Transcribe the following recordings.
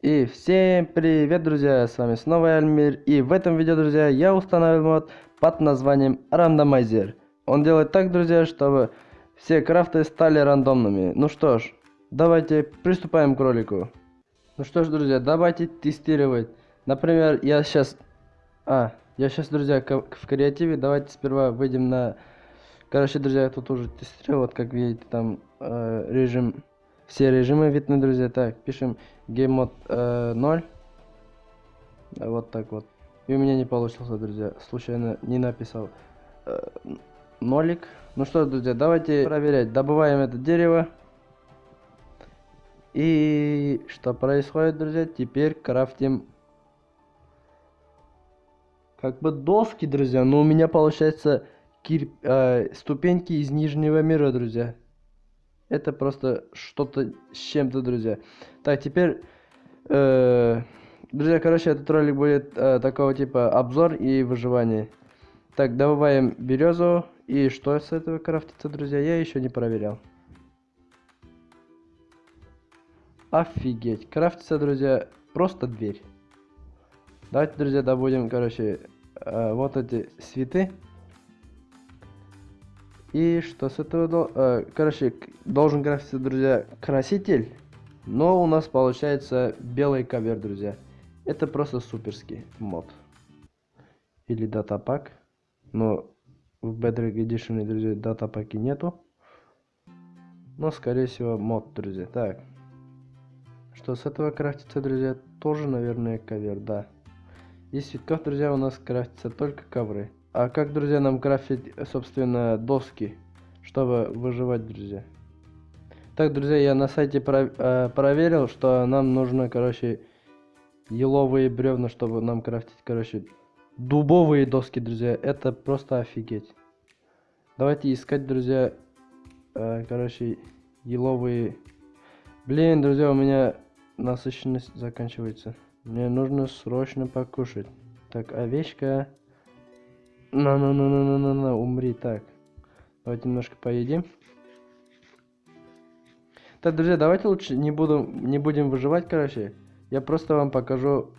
И всем привет, друзья, с вами снова Альмир, и в этом видео, друзья, я установил мод под названием Рандомайзер. Он делает так, друзья, чтобы все крафты стали рандомными. Ну что ж, давайте приступаем к ролику. Ну что ж, друзья, давайте тестировать. Например, я сейчас... А, я сейчас, друзья, в креативе, давайте сперва выйдем на... Короче, друзья, я тут уже тестировал, вот как видите, там э, режим все режимы видны, друзья. Так, пишем геймод э, 0. Вот так вот. И у меня не получился, друзья. Случайно не написал э, нолик. Ну что, друзья, давайте проверять. Добываем это дерево. И что происходит, друзья? Теперь крафтим как бы доски, друзья. Но у меня получается кир... э, ступеньки из нижнего мира, друзья. Это просто что-то с чем-то, друзья. Так, теперь... Э, друзья, короче, этот ролик будет э, такого типа обзор и выживание. Так, добываем березу. И что с этого крафтится, друзья, я еще не проверял. Офигеть. Крафтится, друзья, просто дверь. Давайте, друзья, добудем, короче, э, вот эти цветы. И что с этого... Э, короче, должен крафтиться, друзья, краситель. Но у нас получается белый ковер, друзья. Это просто суперский мод. Или датапак. Но в Bedrock Edition, друзья, датапаки нету. Но, скорее всего, мод, друзья. Так. Что с этого крафтится, друзья? Тоже, наверное, ковер, да. Из цветков, друзья, у нас крафтятся только ковры. А как, друзья, нам крафтить, собственно, доски, чтобы выживать, друзья? Так, друзья, я на сайте про э, проверил, что нам нужно, короче, еловые бревна, чтобы нам крафтить, короче, дубовые доски, друзья. Это просто офигеть. Давайте искать, друзья, э, короче, еловые... Блин, друзья, у меня насыщенность заканчивается. Мне нужно срочно покушать. Так, овечка... На-на-на-на-на-на, умри, так. Давайте немножко поедим. Так, друзья, давайте лучше не, буду, не будем выживать, короче. Я просто вам покажу,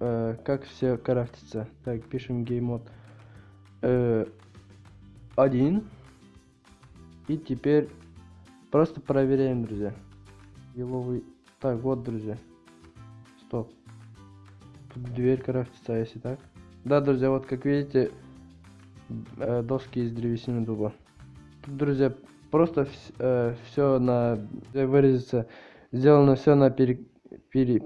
э, как все крафтится. Так, пишем геймод. Э, один. И теперь просто проверяем, друзья. Еловый... Так, вот, друзья. Стоп. Тут дверь крафтится, а если так? Да, друзья, вот как видите, доски из древесины дуба. Тут, друзья, просто э, все на выразиться сделано все на пере, пере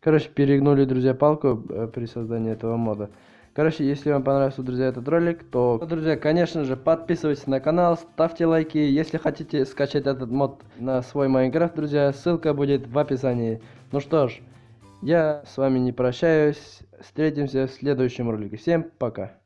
короче перегнули друзья палку э, при создании этого мода. Короче если вам понравился друзья этот ролик то друзья конечно же подписывайтесь на канал ставьте лайки. Если хотите скачать этот мод на свой майнкрафт друзья ссылка будет в описании. Ну что ж я с вами не прощаюсь. Встретимся в следующем ролике. Всем пока